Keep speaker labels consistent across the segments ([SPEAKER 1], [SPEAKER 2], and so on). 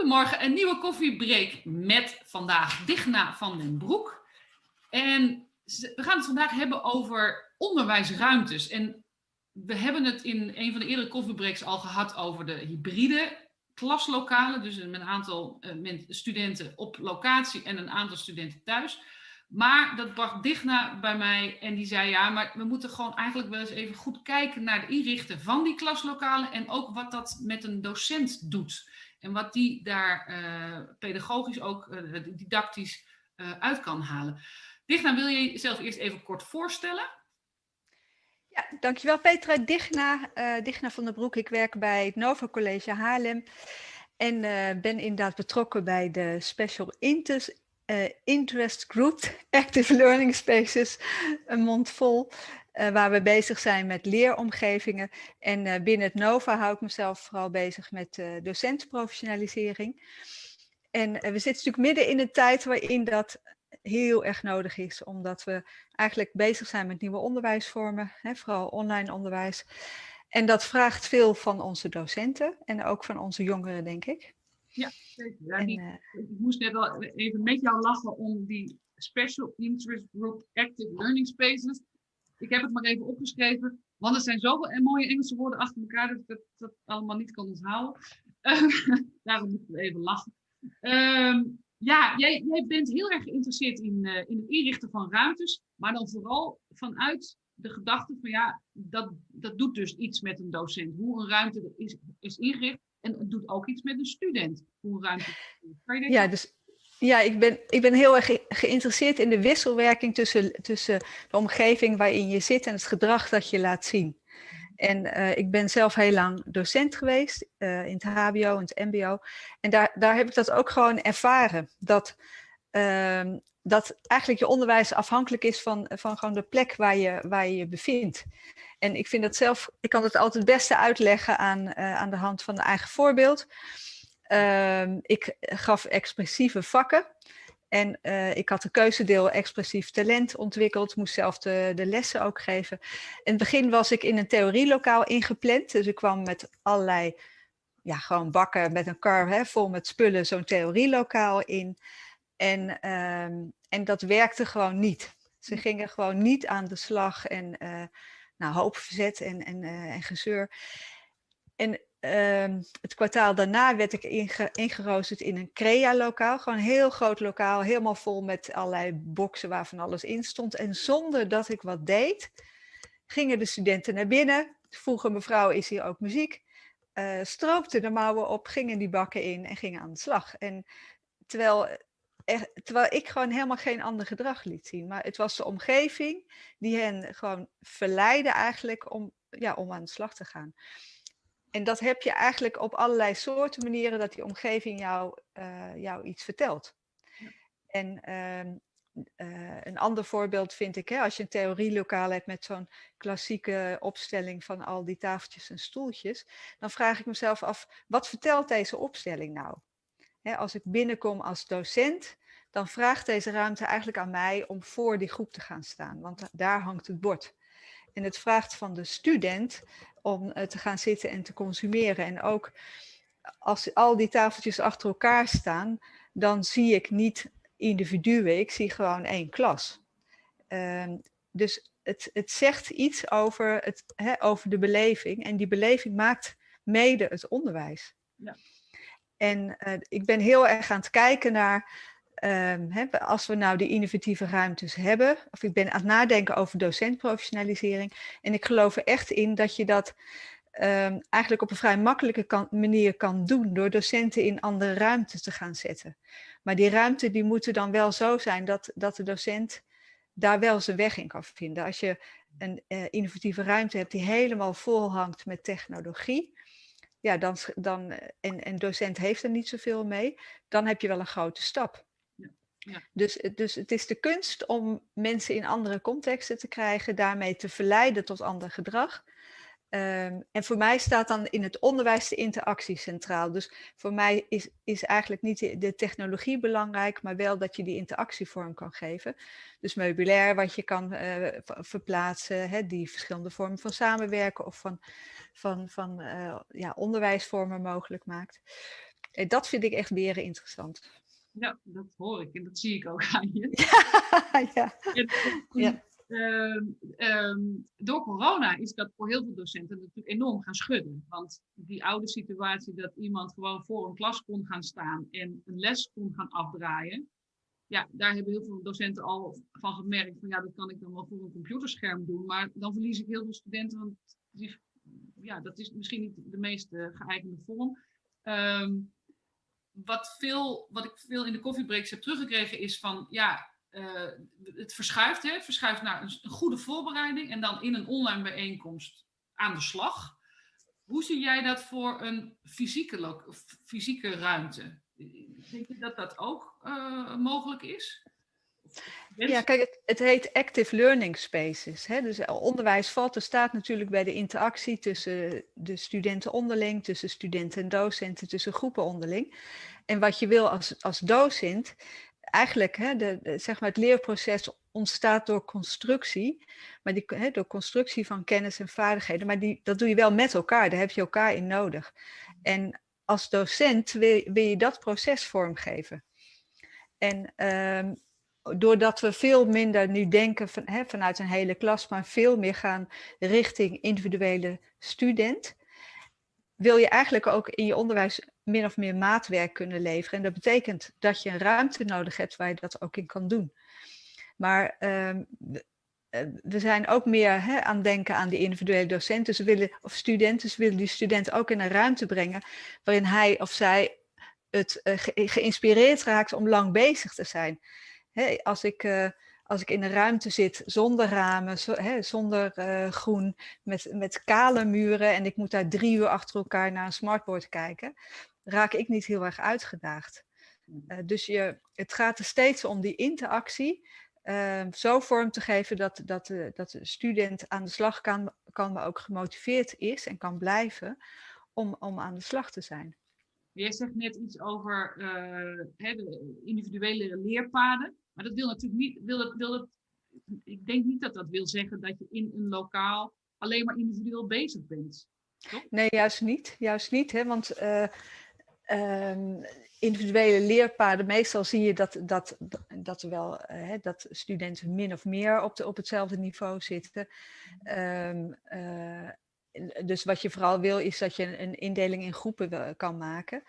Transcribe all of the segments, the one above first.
[SPEAKER 1] Goedemorgen, een nieuwe koffiebreak met vandaag Digna van den Broek. En we gaan het vandaag hebben over onderwijsruimtes. En we hebben het in een van de eerdere koffiebreaks al gehad over de hybride klaslokalen. Dus een aantal eh, studenten op locatie en een aantal studenten thuis. Maar dat bracht Digna bij mij en die zei ja, maar we moeten gewoon eigenlijk wel eens even goed kijken naar de inrichten van die klaslokalen en ook wat dat met een docent doet. En wat die daar uh, pedagogisch ook uh, didactisch uh, uit kan halen. Digna, wil je jezelf eerst even kort voorstellen?
[SPEAKER 2] Ja, dankjewel Petra. Digna, Digna van der Broek. Ik werk bij het Nova College Haarlem. En ben inderdaad betrokken bij de Special Interest, Interest Group Active Learning Spaces, een mond vol. Uh, waar we bezig zijn met leeromgevingen. En uh, binnen het NOVA hou ik mezelf vooral bezig met docentenprofessionalisering. En we zitten natuurlijk midden in een tijd waarin dat heel erg nodig is, omdat we eigenlijk bezig zijn met nieuwe onderwijsvormen, hè, vooral online onderwijs. En dat vraagt veel van onze docenten en ook van onze jongeren, denk ik.
[SPEAKER 1] Ja, zeker. Ja, en, die, ik moest net al even met jou lachen om die Special Interest Group Active Learning Spaces. Ik heb het maar even opgeschreven, want er zijn zoveel mooie Engelse woorden achter elkaar dat ik dat, dat allemaal niet kan onthouden. daarom moeten we even lachen. Uh, ja, jij, jij, bent heel erg geïnteresseerd in, uh, in het inrichten van ruimtes, maar dan vooral vanuit de gedachte van ja, dat, dat doet dus iets met een docent. Hoe een ruimte is, is ingericht en het doet ook iets met een student. Hoe ruimte.
[SPEAKER 2] Ja, dus ja, ik ben, ik ben heel erg geïnteresseerd in de wisselwerking tussen, tussen de omgeving waarin je zit en het gedrag dat je laat zien. En uh, ik ben zelf heel lang docent geweest uh, in het hbo en het mbo. En daar, daar heb ik dat ook gewoon ervaren. Dat, uh, dat eigenlijk je onderwijs afhankelijk is van, van gewoon de plek waar je, waar je je bevindt. En ik vind dat zelf, ik kan het altijd het beste uitleggen aan, uh, aan de hand van een eigen voorbeeld. Uh, ik gaf expressieve vakken. En uh, ik had een keuzedeel expressief talent ontwikkeld, moest zelf de, de, lessen ook geven. In het begin was ik in een theorielokaal ingepland, dus ik kwam met allerlei, ja, gewoon bakken met een kar hè, vol met spullen zo'n theorielokaal in. En, uh, en dat werkte gewoon niet. Ze gingen gewoon niet aan de slag en uh, nou, hoop verzet en, en, uh, en gezeur. En uh, het kwartaal daarna werd ik inge ingeroosterd in een CREA-lokaal. Gewoon een heel groot lokaal, helemaal vol met allerlei boxen waar van alles in stond. En zonder dat ik wat deed, gingen de studenten naar binnen. Vroegen mevrouw, is hier ook muziek? Uh, stroopten de mouwen op, gingen die bakken in en gingen aan de slag. En terwijl, er, terwijl ik gewoon helemaal geen ander gedrag liet zien. Maar het was de omgeving die hen gewoon verleidde eigenlijk om, ja, om aan de slag te gaan en dat heb je eigenlijk op allerlei soorten manieren dat die omgeving jou, uh, jou iets vertelt. Ja. En uh, uh, een ander voorbeeld vind ik, hè, als je een theorielokaal hebt met zo'n klassieke opstelling van al die tafeltjes en stoeltjes, dan vraag ik mezelf af, wat vertelt deze opstelling nou? Als ik binnenkom als docent, dan vraagt deze ruimte eigenlijk aan mij om voor die groep te gaan staan, want daar hangt het bord. En het vraagt van de student om uh, te gaan zitten en te consumeren. En ook als al die tafeltjes achter elkaar staan, dan zie ik niet individuen, ik zie gewoon één klas. Uh, dus het, het zegt iets over, het, hè, over de beleving en die beleving maakt mede het onderwijs. Ja. En uh, ik ben heel erg aan het kijken naar Um, he, als we nou die innovatieve ruimtes hebben, of ik ben aan het nadenken over docentprofessionalisering. En ik geloof er echt in dat je dat um, eigenlijk op een vrij makkelijke manier kan doen door docenten in andere ruimtes te gaan zetten. Maar die ruimte die moeten dan wel zo zijn dat, dat de docent daar wel zijn weg in kan vinden. Als je een uh, innovatieve ruimte hebt die helemaal vol hangt met technologie, ja, dan, dan, en, en docent heeft er niet zoveel mee, dan heb je wel een grote stap. Ja. Dus, dus het is de kunst om mensen in andere contexten te krijgen, daarmee te verleiden tot ander gedrag. Um, en voor mij staat dan in het onderwijs de interactie centraal. Dus voor mij is, is eigenlijk niet de, de, technologie belangrijk, maar wel dat je die interactie vorm kan geven. Dus meubilair wat je kan uh, verplaatsen, hè, die verschillende vormen van samenwerken of van, van, van uh, ja, onderwijsvormen mogelijk maakt. dat vind ik echt weer interessant.
[SPEAKER 1] Ja, dat hoor ik en dat zie ik ook aan je.
[SPEAKER 2] ja.
[SPEAKER 1] ja. Ehm, ehm, door corona is dat voor heel veel docenten natuurlijk enorm gaan schudden. Want die oude situatie dat iemand gewoon voor een klas kon gaan staan en een les kon gaan afdraaien. Ja, daar hebben heel veel docenten al van gemerkt van ja, dat kan ik dan wel voor een computerscherm doen. Maar dan verlies ik heel veel studenten, want ja, dat is misschien niet de meest uh, geëigende vorm. Ehm, wat, veel, wat ik veel in de koffiebreaks heb teruggekregen is van ja, uh, het verschuift, hè, het verschuift naar een, goede voorbereiding en dan in een online bijeenkomst aan de slag. Hoe zie jij dat voor een fysieke, fysieke ruimte? Denk je dat dat ook uh, mogelijk is?
[SPEAKER 2] Ja, kijk, het, het, heet active learning spaces. Hè? Dus onderwijs valt er staat natuurlijk bij de interactie tussen de studenten onderling, tussen studenten en docenten, tussen groepen onderling. En wat je wil als, als docent, eigenlijk hè, de, zeg maar het leerproces ontstaat door constructie, maar die, hè, door constructie van kennis en vaardigheden, maar die, dat doe je wel met elkaar, daar heb je elkaar in nodig. En als docent wil, wil je dat proces vormgeven. En um, doordat we veel minder nu denken van, hè, vanuit een hele klas, maar veel meer gaan richting individuele student, wil je eigenlijk ook in je onderwijs min of meer maatwerk kunnen leveren. En dat betekent dat je een ruimte nodig hebt waar je dat ook in kan doen. Maar um, we zijn ook meer hè, aan denken aan de individuele docenten ze willen, of studenten. Willen die student ook in een ruimte brengen waarin hij of zij het ge geïnspireerd raakt om lang bezig te zijn. Hè, als ik... Uh, als ik in een ruimte zit zonder ramen, hè, zonder groen, met, met kale muren en ik moet daar drie uur achter elkaar naar een smartboard kijken, raak ik niet heel erg uitgedaagd. Uh, dus je, het gaat er steeds om die interactie uh, zo vorm te geven dat, dat, de, dat de student aan de slag kan, kan, maar ook gemotiveerd is en kan blijven om, om aan de slag te zijn.
[SPEAKER 1] Jij zegt net iets over uh, hè, de individuele leerpaden. Maar dat wil natuurlijk niet, wil wil het, ik denk niet dat dat wil zeggen dat je in een lokaal alleen maar individueel bezig bent. Toch?
[SPEAKER 2] Nee, juist niet. Juist niet, hè? want uh, um, individuele leerpaden, meestal zie je dat, dat, dat, wel, hè, dat studenten min of meer op, de, op hetzelfde niveau zitten. Um, uh, dus wat je vooral wil is dat je een indeling in groepen kan maken.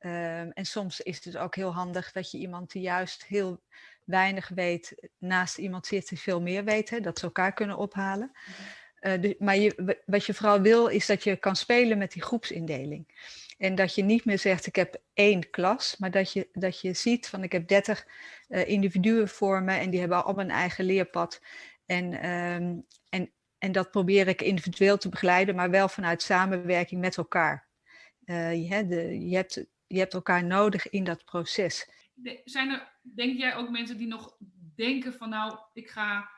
[SPEAKER 2] Um, en soms is het ook heel handig dat je iemand die juist heel weinig weet, naast iemand zit die veel meer weet, hè, dat ze elkaar kunnen ophalen. Uh, de, maar je, wat je vooral wil is dat je kan spelen met die groepsindeling. En dat je niet meer zegt, ik heb één klas, maar dat je, dat je ziet van ik heb 30 uh, individuen voor me en die hebben allemaal een eigen leerpad. En, um, en, en dat probeer ik individueel te begeleiden, maar wel vanuit samenwerking met elkaar. Uh, je, je, hebt, je hebt elkaar nodig in dat proces.
[SPEAKER 1] Zijn er, denk jij ook mensen die nog denken van nou, ik ga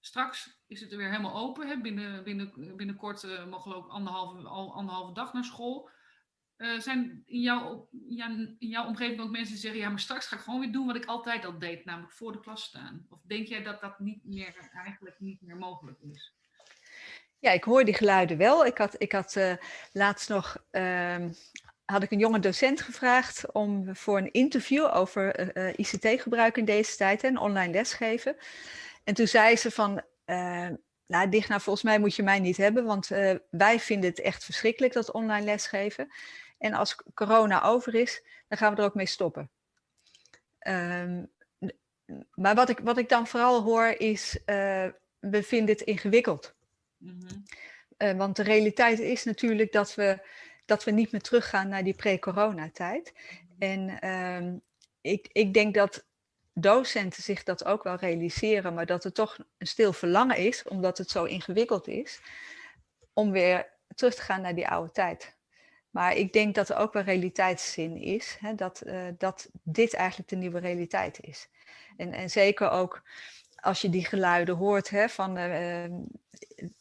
[SPEAKER 1] straks is het er weer helemaal open. Hè? Binnen, binnen, binnenkort uh, mogen we ook anderhalve, anderhalve dag naar school. Uh, zijn in jouw, in jouw omgeving ook mensen die zeggen, ja, maar straks ga ik gewoon weer doen wat ik altijd al deed, namelijk voor de klas staan? Of denk jij dat dat niet meer, eigenlijk niet meer mogelijk is?
[SPEAKER 2] Ja, ik hoor die geluiden wel. Ik had, ik had uh, laatst nog, uh, had ik een jonge docent gevraagd om voor een interview over uh, ICT-gebruik in deze tijd en online lesgeven. En toen zei ze van, nou, Digna, volgens mij moet je mij niet hebben, want wij vinden het echt verschrikkelijk dat online lesgeven. En als corona over is, dan gaan we er ook mee stoppen. Um, maar wat ik, wat ik dan vooral hoor is, uh, we vinden het ingewikkeld. Mm -hmm. uh, want de realiteit is natuurlijk dat we, dat we niet meer teruggaan naar die pre-corona-tijd. En um, ik, ik denk dat docenten zich dat ook wel realiseren, maar dat er toch een stil verlangen is, omdat het zo ingewikkeld is, om weer terug te gaan naar die oude tijd. Maar ik denk dat er ook wel realiteitszin is, hè, dat, uh, dat dit eigenlijk de nieuwe realiteit is. En, en zeker ook als je die geluiden hoort hè, van, uh,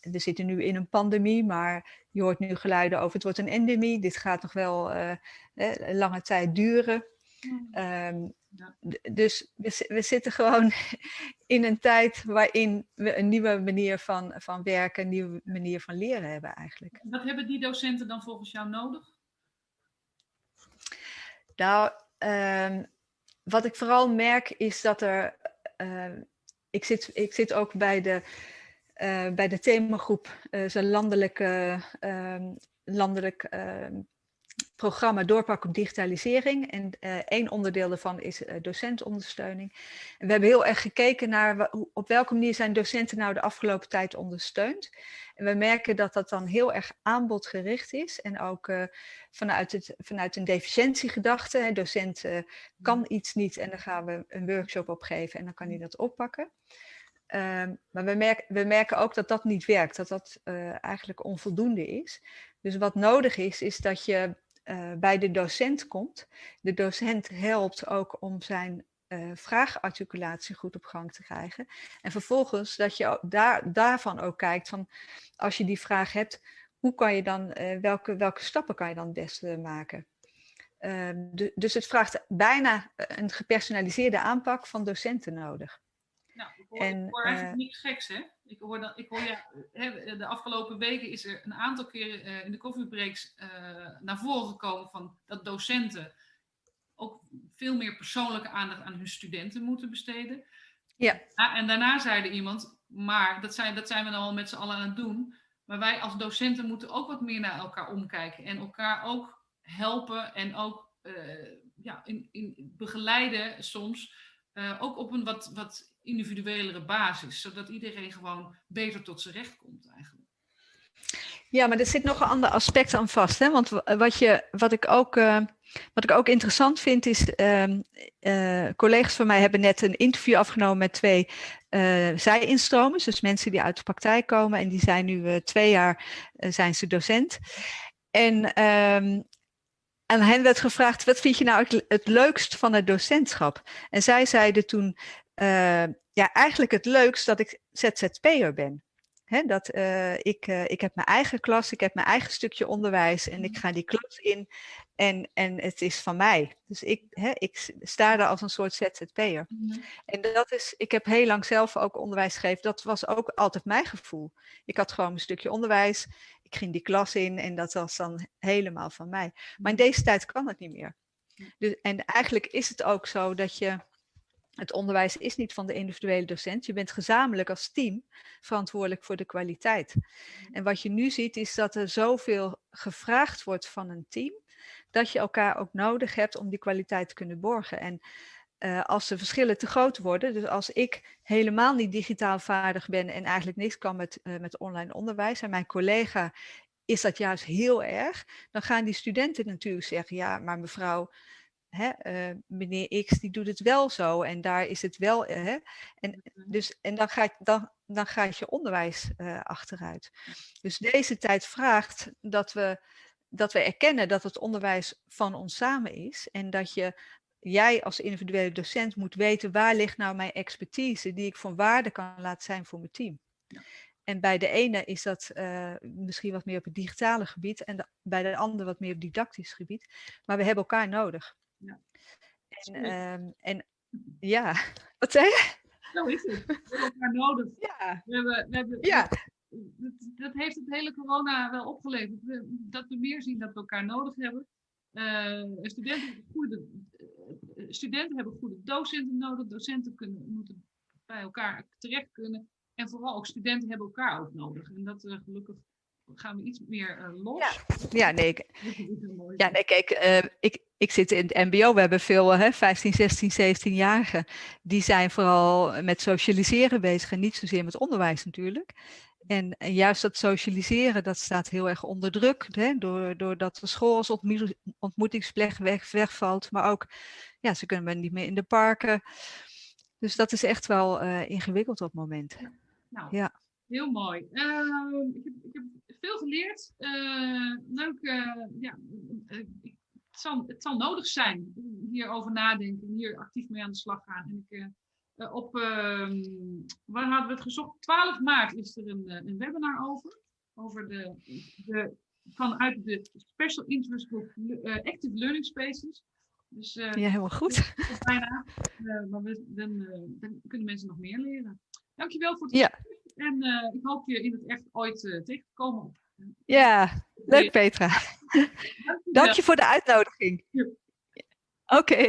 [SPEAKER 2] we zitten nu in een pandemie, maar je hoort nu geluiden over het wordt een endemie, dit gaat nog wel uh, lange tijd duren. Um, ja. Dus we, we, zitten gewoon in een tijd waarin we een nieuwe manier van, van werken, een nieuwe manier van leren hebben eigenlijk.
[SPEAKER 1] Wat hebben die docenten dan volgens jou nodig?
[SPEAKER 2] Nou, ehm, wat ik vooral merk is dat er. Ehm, ik, zit, ik zit ook bij de, uh, bij de themagroep, uh, zo'n landelijke, ehm, landelijk programma Doorpak op digitalisering. En uh, één onderdeel daarvan is uh, docentondersteuning. En we hebben heel erg gekeken naar op welke manier zijn docenten nou de afgelopen tijd ondersteund. En we merken dat dat dan heel erg aanbodgericht is. En ook uh, vanuit, het, vanuit een deficiëntiegedachte. Hè, docent kan mm. iets niet en dan gaan we een workshop opgeven en dan kan hij dat oppakken. Um, maar we merken, we merken ook dat dat niet werkt, dat dat eigenlijk onvoldoende is. Dus wat nodig is, is dat je uh, bij de docent komt. De docent helpt ook om zijn uh, vraagarticulatie goed op gang te krijgen. En vervolgens dat je daar, daarvan ook kijkt van als je die vraag hebt, hoe kan je dan, uh, welke, welke stappen kan je dan het beste maken? Ehm, dus het vraagt bijna een gepersonaliseerde aanpak van docenten nodig.
[SPEAKER 1] Ik hoor, en, ik hoor eigenlijk niks geks, hè? Ik hoor, dat, ik hoor ja, de afgelopen weken is er een aantal keren uh, in de koffiebreaks uh, naar voren gekomen van dat docenten ook veel meer persoonlijke aandacht aan hun studenten moeten besteden.
[SPEAKER 2] Ja.
[SPEAKER 1] en daarna zeide iemand, maar dat zijn, dat zijn we dan al met z'n allen aan het doen. Maar wij als docenten moeten ook wat meer naar elkaar omkijken en elkaar ook helpen en ook uh, ja, in, in begeleiden soms. ook op een wat, wat individuelere basis, zodat iedereen gewoon beter tot zijn recht komt eigenlijk.
[SPEAKER 2] Ja, maar er zit nog een ander aspect aan vast. Hè? Want wat, je, wat, ik ook, uh, wat ik ook interessant vind is, uh, collega's van mij hebben net een interview afgenomen met twee uh, zij-instromers. Dus mensen die uit de praktijk komen en die zijn nu twee jaar zijn ze docent. En um, aan hen werd gevraagd, wat vind je nou het, het leukst van het docentschap? En zij zeiden toen, uh, ja, eigenlijk het leukst dat ik ZZP'er ben. He, dat, uh, ik, uh, ik heb mijn eigen klas, ik heb mijn eigen stukje onderwijs en ik mhm. ga die klas in en, en het is van mij. Dus ik, he, ik sta daar als een soort ZZP'er. Mm -hmm. En dat is, ik heb heel lang zelf ook onderwijs gegeven, dat was ook altijd mijn gevoel. Ik had gewoon een stukje onderwijs, ik ging die klas in en dat was dan helemaal van mij. Maar in mhm. deze tijd kan het niet meer. Dus, en eigenlijk is het ook zo dat je het onderwijs is niet van de individuele docent. Je bent gezamenlijk als team verantwoordelijk voor de kwaliteit. Mm. En wat je nu ziet is dat er zoveel gevraagd wordt van een team, dat je elkaar ook nodig hebt om die kwaliteit te kunnen borgen. En uh, als de verschillen te groot worden, dus als ik helemaal niet digitaal vaardig ben en eigenlijk niks kan met, uh, met online onderwijs en mijn collega is dat juist heel erg, dan gaan die studenten natuurlijk zeggen, ja, maar mevrouw, hè, uh, meneer X die doet het wel zo en daar is het wel. Uh, hè, en, mhm. dus, en dan, gaat, dan, dan gaat je onderwijs uh, achteruit. Dus deze tijd vraagt dat we, dat we erkennen dat het onderwijs van ons samen is en dat je jij als individuele docent moet weten waar ligt nou mijn expertise die ik van waarde kan laten zijn voor mijn team. Ja. En bij de ene is dat uh, misschien wat meer op het digitale gebied en de, bij de andere wat meer op het didactisch gebied. Maar we hebben elkaar nodig. Ja. En, um, en ja, wat zei je?
[SPEAKER 1] Zo is het. We hebben elkaar nodig.
[SPEAKER 2] Ja.
[SPEAKER 1] We hebben, we hebben, ja. Dat, dat, heeft het hele corona wel opgeleverd. Dat we meer zien dat we elkaar nodig hebben. Uh, studenten, hebben goede, uh, studenten hebben goede docenten nodig. Docenten kunnen, moeten bij elkaar terecht kunnen. En vooral ook studenten hebben elkaar ook nodig. En dat uh, gelukkig gaan we iets meer uh, los.
[SPEAKER 2] Ja, ja nee, ik, ja, nee kijk, uh, ik, ik zit in het mbo, we hebben veel hè, 15, 16, 17-jarigen. Die zijn vooral met socialiseren bezig en niet zozeer met onderwijs natuurlijk. En, en juist dat socialiseren, dat staat heel erg onder druk. Hè, doordat de school als ontmoetingsplek weg, wegvalt. Maar ook, ja, ze kunnen niet meer in de parken. Dus dat is echt wel uh, ingewikkeld op het moment.
[SPEAKER 1] Nou, ja. Heel mooi. Uh, ik, heb, ik, heb, veel geleerd. Uh, leuk. Uh, ja, ik, het, zal, het zal nodig zijn hierover nadenken, hier actief mee aan de slag gaan. En ik, op, ehm, waar hadden we het gezocht? 12 maart is er een, een webinar over. Over de, de, vanuit de Special Interest Group Active Learning Spaces.
[SPEAKER 2] Dus, ja, helemaal goed.
[SPEAKER 1] Bijna. maar we, dan, dan, kunnen mensen nog meer leren. Dankjewel voor het
[SPEAKER 2] ja.
[SPEAKER 1] En uh, ik hoop je in het echt ooit uh, tegen te komen.
[SPEAKER 2] Ja, leuk Petra. Dank je voor de uitnodiging. Oké.